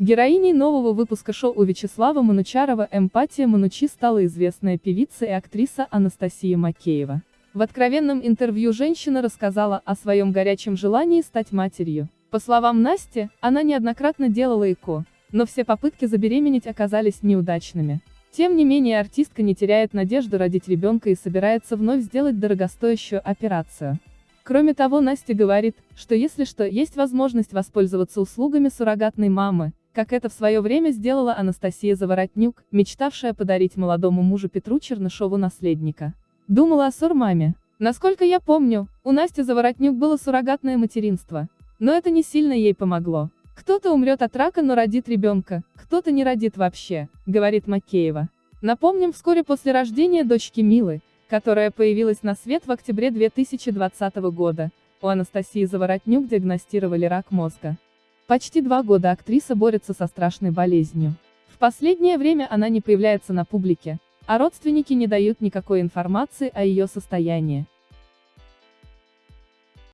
Героиней нового выпуска шоу у Вячеслава Манучарова «Эмпатия Манучи» стала известная певица и актриса Анастасия Макеева. В откровенном интервью женщина рассказала о своем горячем желании стать матерью. По словам Насти, она неоднократно делала ЭКО, но все попытки забеременеть оказались неудачными. Тем не менее артистка не теряет надежду родить ребенка и собирается вновь сделать дорогостоящую операцию. Кроме того Настя говорит, что если что, есть возможность воспользоваться услугами суррогатной мамы, как это в свое время сделала Анастасия Заворотнюк, мечтавшая подарить молодому мужу Петру Чернышову наследника. Думала о сурмаме. Насколько я помню, у Насти Заворотнюк было суррогатное материнство. Но это не сильно ей помогло. Кто-то умрет от рака, но родит ребенка, кто-то не родит вообще, говорит Макеева. Напомним, вскоре после рождения дочки Милы, которая появилась на свет в октябре 2020 года, у Анастасии Заворотнюк диагностировали рак мозга. Почти два года актриса борется со страшной болезнью. В последнее время она не появляется на публике, а родственники не дают никакой информации о ее состоянии.